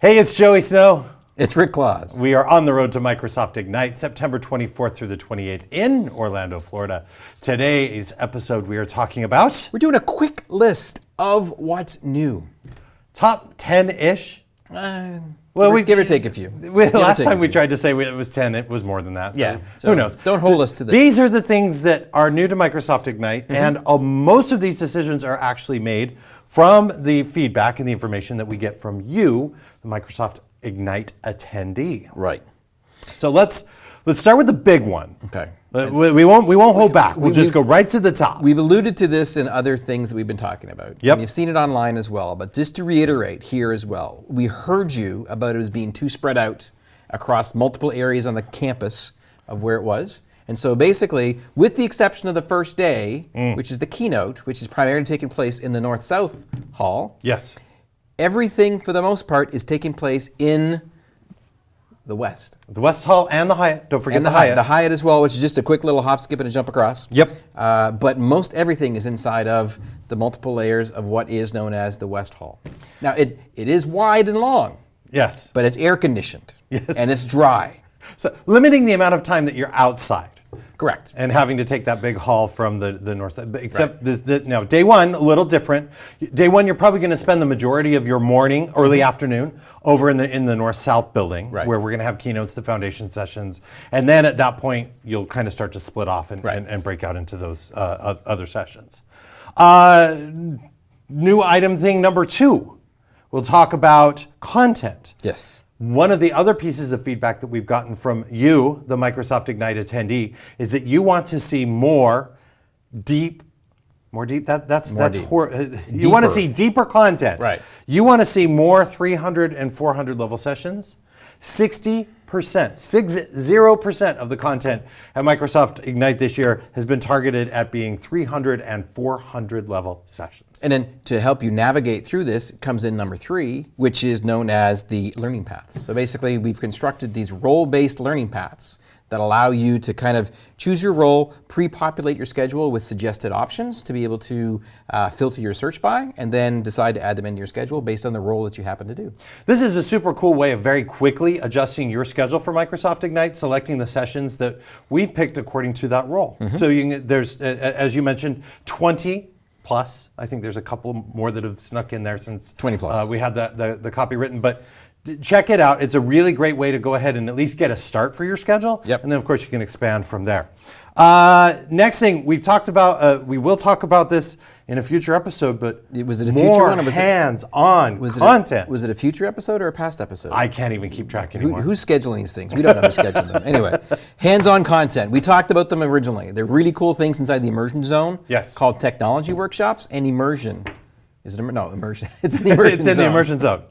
Hey, it's Joey Snow. It's Rick Claus. We are on the road to Microsoft Ignite, September 24th through the 28th in Orlando, Florida. Today's episode, we are talking about We're doing a quick list of what's new. top 10 ish. Uh, Well, give, we- or- give or take a few. We, last time we tried to say it was 10, it was more than that. so Yeah. who knows? Don't hold us to the. These are the things that are new to Microsoft Ignite, Mm-hmm. and uh, most of these decisions are actually made from the feedback and the information that we get from you, the Microsoft Ignite attendee. Right. So let's let's start with the big one. Okay. Uh, We, we won't we won't hold back. We'll we- just go right to the top. We've alluded to this in other things that we've been talking about. Yep. And you've seen it online as well. But just to reiterate here as well, we heard you about it as being too spread out across multiple areas on the campus of where it was. And so basically, with the exception of the first day, Mm. which is the keynote, which is primarily taking place in the North South Hall, yes. Everything for the most part is taking place in the West. The West Hall and the Hyatt. Don't forget And the, the Hyatt. Hyatt. The Hyatt as well, which is just a quick little hop, skip, and a jump across. Yep. Uh, but most everything is inside of the multiple layers of what is known as the West Hall. Now, it, it is wide and long, yes. but it's air conditioned. Yes. And it's dry. So limiting the amount of time that you're outside. Correct. and having to take that big haul from the, the north. but Except this, this, now, day one, a little different. Day one, you're probably going to spend the majority of your morning, early afternoon, over in the in the north south building, Mm-hmm. Right. where we're going to have keynotes, the foundation sessions, and then at that point, you'll kind of start to split off and, Right. and, and break out into those uh, other sessions. Uh, new item thing number two, we'll talk about content. Yes. One of the other pieces of feedback that we've gotten from you, the Microsoft Ignite attendee, is that you want to see more deep, more deep. That that's More that's deep. hor- uh, you want to see deeper content. Right. You want to see more 300 and 400 level sessions. 60 percent, six zero percent of the content at Microsoft Ignite this year has been targeted at being 300 and 400 level sessions. And then to help you navigate through this comes in number three, which is known as the learning paths. So basically, we've constructed these role based learning paths that allow you to kind of choose your role, pre populate your schedule with suggested options to be able to uh, filter your search by, and then decide to add them into your schedule based on the role that you happen to do. This is a super cool way of very quickly adjusting your schedule for Microsoft Ignite, selecting the sessions that we picked according to that role. So you can, there's, uh, as you mentioned, 20 plus. I think there's a couple more that have snuck in there since 20 plus. Uh, we had the, the, the copy written, but check it out. It's a really great way to go ahead and at least get a start for your schedule. Yep. And then of course you can expand from there. Uh, next thing we've talked about, uh, we will talk about this in a future episode, but It- was it a future more one or was it- hands-on Was content. It a, was it a future episode or a past episode? I can't even keep track Who, anymore. who's scheduling these things? We don't know who's scheduling them. Anyway, hands-on content. We talked about them originally. They're really cool things inside the immersion zone. Yes. Called technology workshops and immersion. Is it no immersion? It's in the immersion it's in the immersion zone.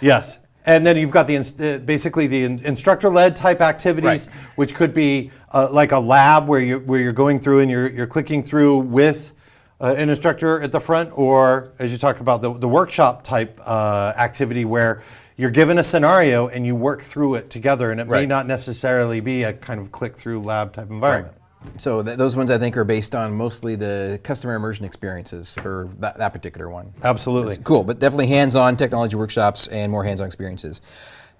Yes. And then you've got the uh, basically the instructor-led type activities, Right. which could be uh, like a lab where you where you're going through and you're you're clicking through with uh, an instructor at the front, or as you talked about the, the workshop type uh, activity where you're given a scenario and you work through it together, and it may not necessarily be a kind of click-through lab type environment. So th- those ones I think are based on mostly the customer immersion experiences for that, that particular one. Absolutely. Cool, but definitely hands-on technology workshops and more hands-on experiences.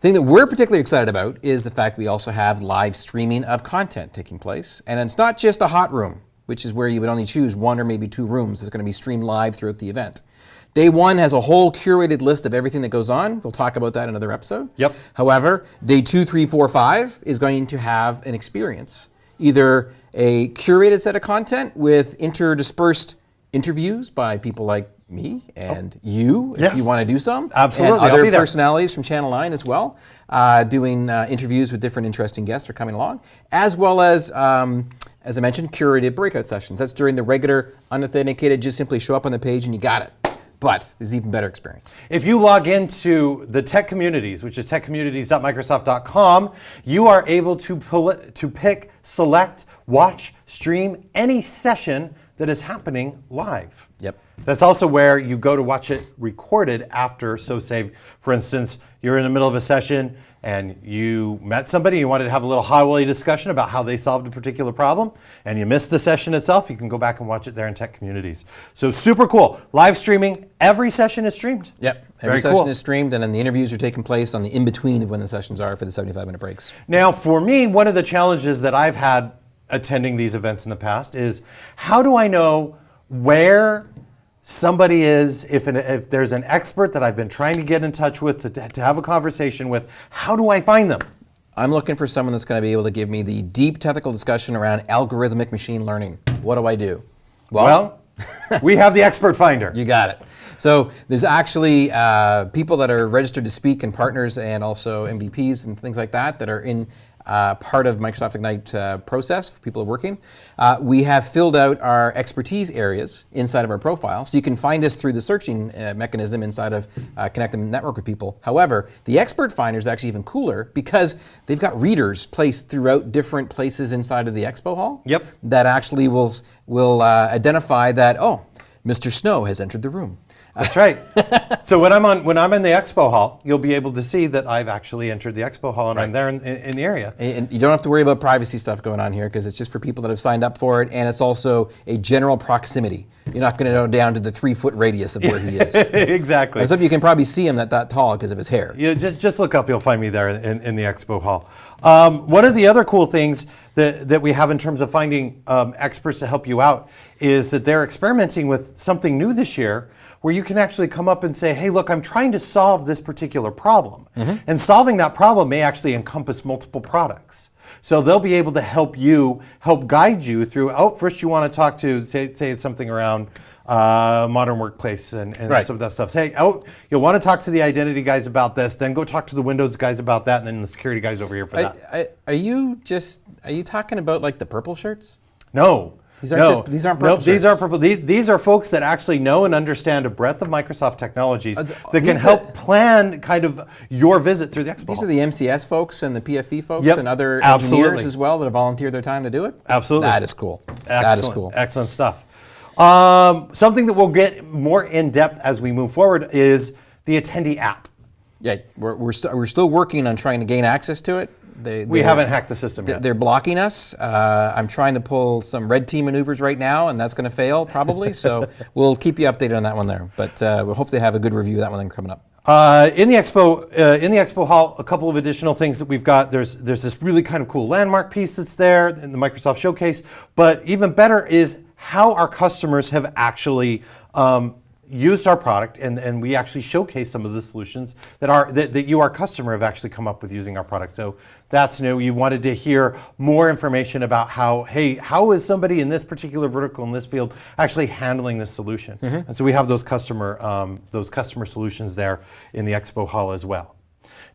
thing that we're particularly excited about is the fact we also have live streaming of content taking place. And it's not just a hot room, which is where you would only choose one or maybe two rooms that's going to be streamed live throughout the event. Day one has a whole curated list of everything that goes on. We'll talk about that in another episode. Yep. However, day two, three, four, five is going to have an experience. Either a curated set of content with interdispersed interviews by people like me and you, if Yes. you want to do some. Absolutely, And other personalities from Channel 9 as well, uh, doing uh, interviews with different interesting guests are coming along, as well as, um, as I mentioned, curated breakout sessions. That's during the regular unauthenticated, just simply show up on the page and you got it. But there's even better experience. If you log into the tech communities, which is techcommunities.microsoft.com, you are able to, to pick, select, watch, stream any session that is happening live. Yep. That's also where you go to watch it recorded after. So, say, for instance, you're in the middle of a session and you met somebody, you wanted to have a little highway discussion about how they solved a particular problem, and you missed the session itself, you can go back and watch it there in Tech Communities. So, super cool. Live streaming, every session is streamed. Yep. Every Very session cool. is streamed, and then the interviews are taking place on the in between of when the sessions are for the 75 minute breaks. Now, for me, one of the challenges that I've had attending these events in the past is how do I know where somebody is, if, an, if there's an expert that I've been trying to get in touch with to, to have a conversation with, how do I find them? I'm looking for someone that's going to be able to give me the deep technical discussion around algorithmic machine learning. What do I do? Well, we have the expert finder. You got it. So there's actually uh, people that are registered to speak and partners and also MVPs and things like that that are in uh, part of Microsoft Ignite uh, process for people who are working. Uh, we have filled out our expertise areas inside of our profile, so you can find us through the searching uh, mechanism inside of uh, Connect and Network with people. However, the expert finder is actually even cooler because they've got readers placed throughout different places inside of the expo hall. Yep. That actually will will uh, identify that oh, Mr. Snow has entered the room. That's right. so when I'm on when I'm in the expo hall, you'll be able to see that I've actually entered the expo hall and I'm there in, in, in the area. And you don't have to worry about privacy stuff going on here because it's just for people that have signed up for it, and it's also a general proximity. You're not going to know down to the three foot radius of where he is. exactly. Except you can probably see him that that tall because of his hair. Yeah, just just look up. You'll find me there in, in the expo hall. Um, one of the other cool things that, that we have in terms of finding um, experts to help you out is that they're experimenting with something new this year where you can actually come up and say, hey, look, I'm trying to solve this particular problem. And solving that problem may actually encompass multiple products. So they'll be able to help you, help guide you through. Oh, first you want to talk to, say, say it's something around uh, modern workplace and, and Right. some of that stuff. Say, oh, you'll want to talk to the identity guys about this, then go talk to the Windows guys about that, and then the security guys over here for I, that. I, are you just are you talking about like the purple shirts? No. These aren't no. just- these aren't No, purple these aren't purple. These, these are folks that actually know and understand a breadth of Microsoft technologies th- that can help the- plan kind of your visit through the expo. These are the MCS folks and the PFE folks Yep, and other absolutely. engineers as well that have volunteered their time to do it. Absolutely. That is cool. That is cool. Excellent stuff. Um, something that we'll get more in depth as we move forward is the attendee app. Yeah, we're, we're, st- we're still working on trying to gain access to it. They, We haven't hacked the system yet. They're blocking us. Uh, I'm trying to pull some red team maneuvers right now, and that's going to fail probably. so we'll keep you updated on that one there. But uh, we'll hopefully have a good review of that one coming up. Uh, in the expo, uh, in the expo hall, a couple of additional things that we've got. There's there's this really kind of cool landmark piece that's there in the Microsoft Showcase. But even better is how our customers have actually um, used our product, and, and we actually showcase some of the solutions that are that, that you, our customer, have actually come up with using our product. So that's new. You wanted to hear more information about how, hey, how is somebody in this particular vertical in this field actually handling this solution? And so we have those customer um, those customer solutions there in the expo hall as well.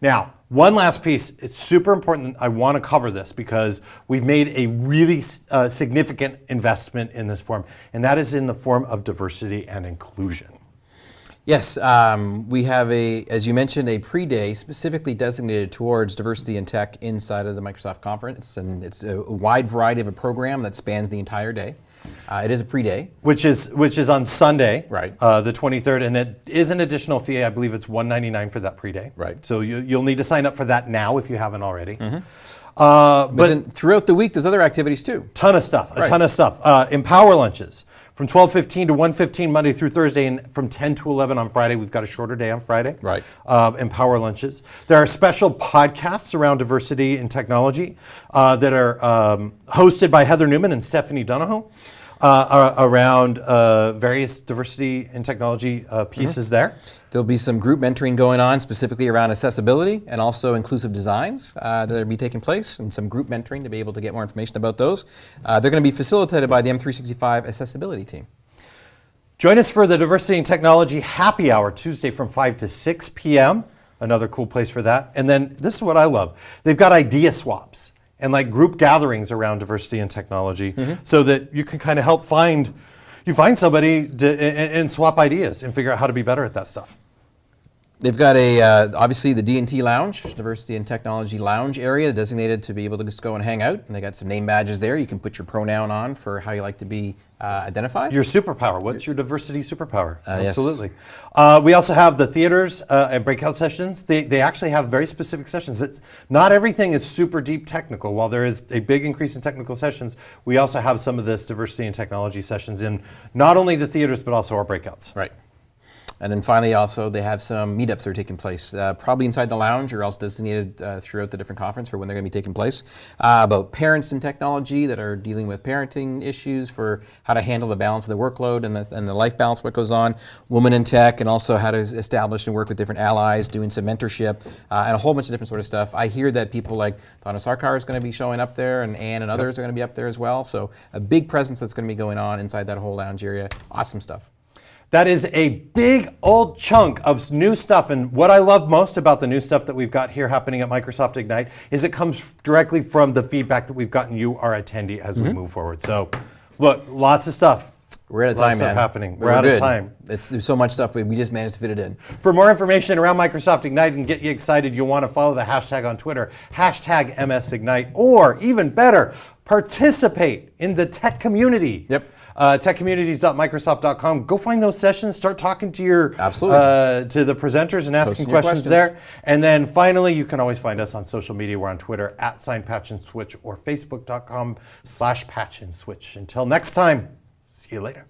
Now, one last piece. It's super important. I want to cover this because we've made a really uh, significant investment in this form, and that is in the form of diversity and inclusion. Yes, um, we have a, as you mentioned, a pre-day specifically designated towards diversity and tech inside of the Microsoft conference, and it's a wide variety of a program that spans the entire day. Uh, it is a pre-day. which is which is on Sunday, Right. uh, the 23rd, and it is an additional fee. I believe it's 199 for that pre-day. Right. So you, you'll need to sign up for that now if you haven't already. Uh, But, but then throughout the week, there's other activities too. ton of stuff, a Right. ton of stuff. Uh, Empower lunches from 12:15 to 1:15 Monday through Thursday, and from 10 to 11 on Friday. We've got a shorter day on Friday. Right. Uh, Empower lunches. There are special podcasts around diversity and technology uh, that are um, hosted by Heather Newman and Stephanie Donahue. Uh, around uh, various diversity and technology uh, pieces there. There'll be some group mentoring going on specifically around accessibility and also inclusive designs uh, that will be taking place, and some group mentoring to be able to get more information about those. Uh, they're going to be facilitated by the M365 accessibility team. Join us for the Diversity and Technology Happy Hour Tuesday from 5 to 6 p.m. Another cool place for that. And then this is what I love they've got idea swaps and like group gatherings around diversity and technology so that you can kind of help find. You find somebody to, and, and swap ideas and figure out how to be better at that stuff. They've got a uh, obviously the D&T Lounge, Diversity and Technology Lounge area, designated to be able to just go and hang out. And they got some name badges there. You can put your pronoun on for how you like to be uh, identified. Your superpower. What's your diversity superpower? Uh, yes. Absolutely. Uh, we also have the theaters uh, and breakout sessions. They, they actually have very specific sessions. It's not everything is super deep technical. While there is a big increase in technical sessions, we also have some of this diversity and technology sessions in not only the theaters but also our breakouts. Right. And then finally, also, they have some meetups that are taking place, uh, probably inside the lounge or else designated uh, throughout the different conference for when they're going to be taking place, uh, about parents and technology that are dealing with parenting issues for how to handle the balance of the workload and the, and the life balance, what goes on, women in tech, and also how to establish and work with different allies, doing some mentorship, uh, and a whole bunch of different sort of stuff. I hear that people like Dona Sarkar is going to be showing up there, and Anne and others are going to be up there as well. So a big presence that's going to be going on inside that whole lounge area. Awesome stuff. That is a big old chunk of new stuff. And what I love most about the new stuff that we've got here happening at Microsoft Ignite is it comes directly from the feedback that we've gotten you, our attendee, as we mm-hmm. move forward. So, look, lots of stuff. We're out of Lots time, of man. happening. We're out of time. It's, there's so much stuff, but we just managed to fit it in. For more information around Microsoft Ignite and get you excited, you'll want to follow the hashtag on Twitter, hashtag MSIgnite, or even better, participate in the tech community. Yep. Uh, techcommunities.microsoft.com. Go find those sessions. Start talking to your Absolutely. uh, to the presenters and asking questions, questions. there. And then finally, you can always find us on social media. We're on Twitter at sign patch and switch or facebook.com slash patch and switch. Until next time, see you later.